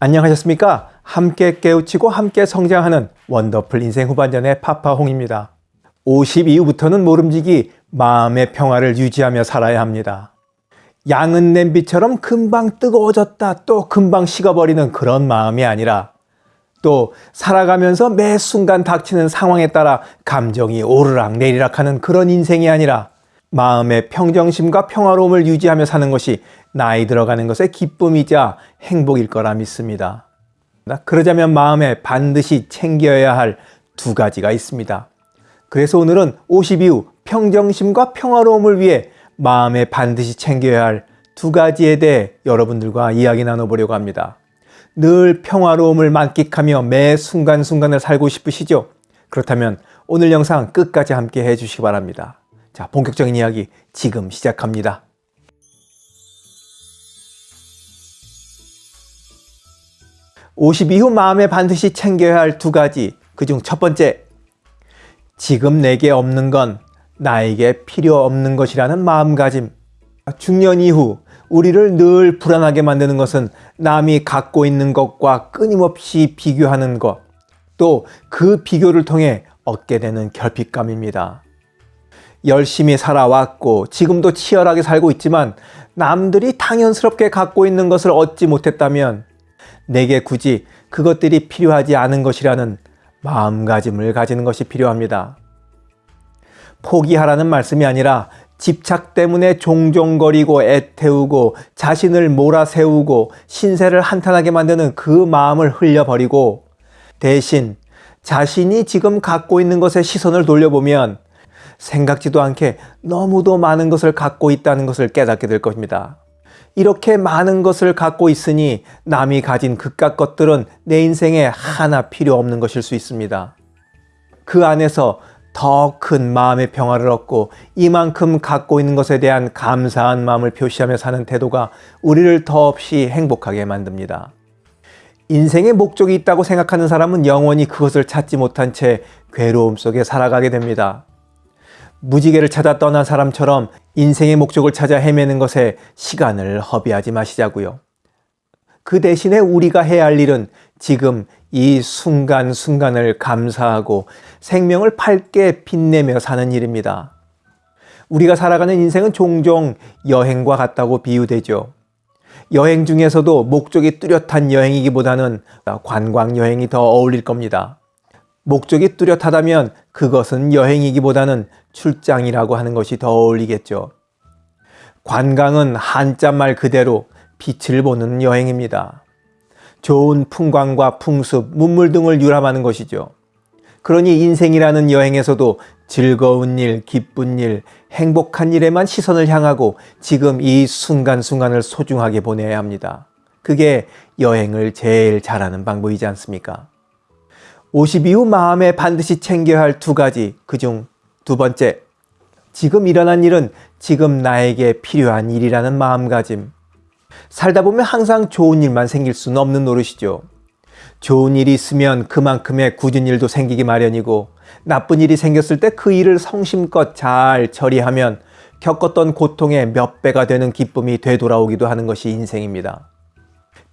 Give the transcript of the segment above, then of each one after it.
안녕하셨습니까? 함께 깨우치고 함께 성장하는 원더풀 인생 후반전의 파파홍입니다. 50 이후부터는 모름지기 마음의 평화를 유지하며 살아야 합니다. 양은 냄비처럼 금방 뜨거워졌다 또 금방 식어버리는 그런 마음이 아니라 또 살아가면서 매 순간 닥치는 상황에 따라 감정이 오르락 내리락 하는 그런 인생이 아니라 마음의 평정심과 평화로움을 유지하며 사는 것이 나이 들어가는 것의 기쁨이자 행복일 거라 믿습니다. 그러자면 마음에 반드시 챙겨야 할 두 가지가 있습니다. 그래서 오늘은 50 이후 평정심과 평화로움을 위해 마음에 반드시 챙겨야 할 두 가지에 대해 여러분들과 이야기 나눠보려고 합니다. 늘 평화로움을 만끽하며 매 순간순간을 살고 싶으시죠? 그렇다면 오늘 영상 끝까지 함께 해주시기 바랍니다. 자, 본격적인 이야기 지금 시작합니다. 50 이후 마음에 반드시 챙겨야 할 두 가지 그 중 첫 번째 지금 내게 없는 건 나에게 필요 없는 것이라는 마음가짐 중년 이후 우리를 늘 불안하게 만드는 것은 남이 갖고 있는 것과 끊임없이 비교하는 것 또 그 비교를 통해 얻게 되는 결핍감입니다. 열심히 살아왔고 지금도 치열하게 살고 있지만 남들이 당연스럽게 갖고 있는 것을 얻지 못했다면 내게 굳이 그것들이 필요하지 않은 것이라는 마음가짐을 가지는 것이 필요합니다. 포기하라는 말씀이 아니라 집착 때문에 종종거리고 애태우고 자신을 몰아세우고 신세를 한탄하게 만드는 그 마음을 흘려버리고 대신 자신이 지금 갖고 있는 것에 시선을 돌려보면 생각지도 않게 너무도 많은 것을 갖고 있다는 것을 깨닫게 될 것입니다. 이렇게 많은 것을 갖고 있으니 남이 가진 그깟 것들은 내 인생에 하나 필요 없는 것일 수 있습니다. 그 안에서 더 큰 마음의 평화를 얻고 이만큼 갖고 있는 것에 대한 감사한 마음을 표시하며 사는 태도가 우리를 더없이 행복하게 만듭니다. 인생의 목적이 있다고 생각하는 사람은 영원히 그것을 찾지 못한 채 괴로움 속에 살아가게 됩니다. 무지개를 찾아 떠난 사람처럼 인생의 목적을 찾아 헤매는 것에 시간을 허비하지 마시자고요. 그 대신에 우리가 해야 할 일은 지금 이 순간순간을 감사하고 생명을 밝게 빛내며 사는 일입니다. 우리가 살아가는 인생은 종종 여행과 같다고 비유되죠. 여행 중에서도 목적이 뚜렷한 여행이기보다는 관광 여행이 더 어울릴 겁니다. 목적이 뚜렷하다면 그것은 여행이기보다는 출장이라고 하는 것이 더 어울리겠죠. 관광은 한자말 그대로 빛을 보는 여행입니다. 좋은 풍광과 풍습, 문물 등을 유람하는 것이죠. 그러니 인생이라는 여행에서도 즐거운 일, 기쁜 일, 행복한 일에만 시선을 향하고 지금 이 순간순간을 소중하게 보내야 합니다. 그게 여행을 제일 잘하는 방법이지 않습니까? 50 이후 마음에 반드시 챙겨야 할 두 가지 그 중 두 번째 지금 일어난 일은 지금 나에게 필요한 일이라는 마음가짐. 살다 보면 항상 좋은 일만 생길 수는 없는 노릇이죠. 좋은 일이 있으면 그만큼의 굳은 일도 생기기 마련이고 나쁜 일이 생겼을 때 그 일을 성심껏 잘 처리하면 겪었던 고통의 몇 배가 되는 기쁨이 되돌아오기도 하는 것이 인생입니다.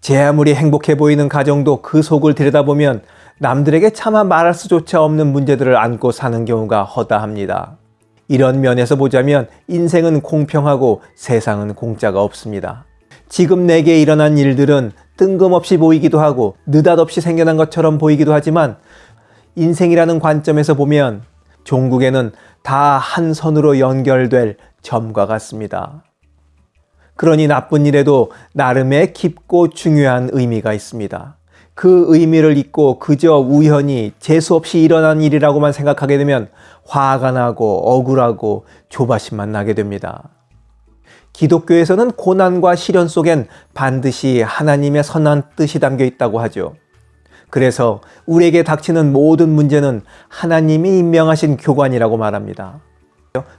제 아무리 행복해 보이는 가정도 그 속을 들여다보면 남들에게 차마 말할 수조차 없는 문제들을 안고 사는 경우가 허다합니다. 이런 면에서 보자면 인생은 공평하고 세상은 공짜가 없습니다. 지금 내게 일어난 일들은 뜬금없이 보이기도 하고 느닷없이 생겨난 것처럼 보이기도 하지만 인생이라는 관점에서 보면 종국에는 다 한 선으로 연결될 점과 같습니다. 그러니 나쁜 일에도 나름의 깊고 중요한 의미가 있습니다. 그 의미를 잊고 그저 우연히 재수없이 일어난 일이라고만 생각하게 되면 화가 나고 억울하고 조바심만 나게 됩니다. 기독교에서는 고난과 시련 속엔 반드시 하나님의 선한 뜻이 담겨 있다고 하죠. 그래서 우리에게 닥치는 모든 문제는 하나님이 임명하신 교관이라고 말합니다.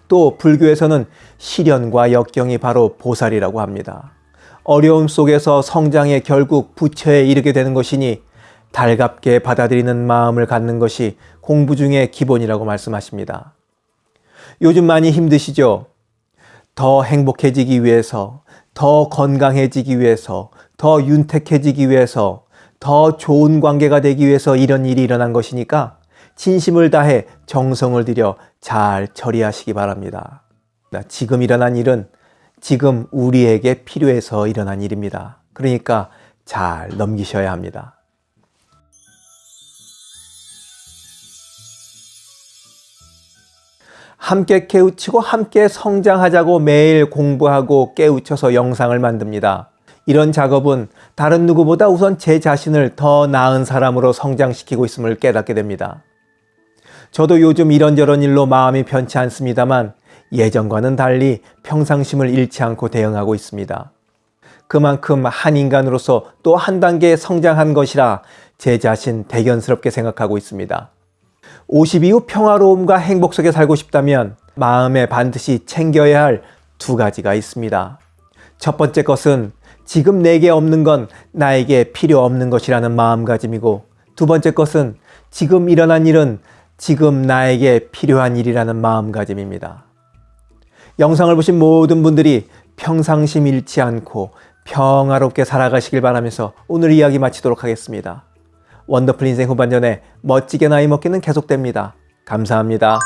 또 불교에서는 시련과 역경이 바로 보살이라고 합니다. 어려움 속에서 성장해 결국 부처에 이르게 되는 것이니 달갑게 받아들이는 마음을 갖는 것이 공부 중의 기본이라고 말씀하십니다. 요즘 많이 힘드시죠? 더 행복해지기 위해서, 더 건강해지기 위해서, 더 윤택해지기 위해서 더 좋은 관계가 되기 위해서 이런 일이 일어난 것이니까 진심을 다해 정성을 들여 잘 처리하시기 바랍니다. 지금 일어난 일은 지금 우리에게 필요해서 일어난 일입니다. 그러니까 잘 넘기셔야 합니다. 함께 깨우치고 함께 성장하자고 매일 공부하고 깨우쳐서 영상을 만듭니다. 이런 작업은 다른 누구보다 우선 제 자신을 더 나은 사람으로 성장시키고 있음을 깨닫게 됩니다. 저도 요즘 이런저런 일로 마음이 편치 않습니다만 예전과는 달리 평상심을 잃지 않고 대응하고 있습니다. 그만큼 한 인간으로서 또 한 단계 성장한 것이라 제 자신 대견스럽게 생각하고 있습니다. 50 이후 평화로움과 행복 속에 살고 싶다면 마음에 반드시 챙겨야 할 두 가지가 있습니다. 첫 번째 것은 지금 내게 없는 건 나에게 필요 없는 것이라는 마음가짐이고 두 번째 것은 지금 일어난 일은 지금 나에게 필요한 일이라는 마음가짐입니다. 영상을 보신 모든 분들이 평상심 잃지 않고 평화롭게 살아가시길 바라면서 오늘 이야기 마치도록 하겠습니다. 원더풀 인생 후반전에 멋지게 나이 먹기는 계속됩니다. 감사합니다.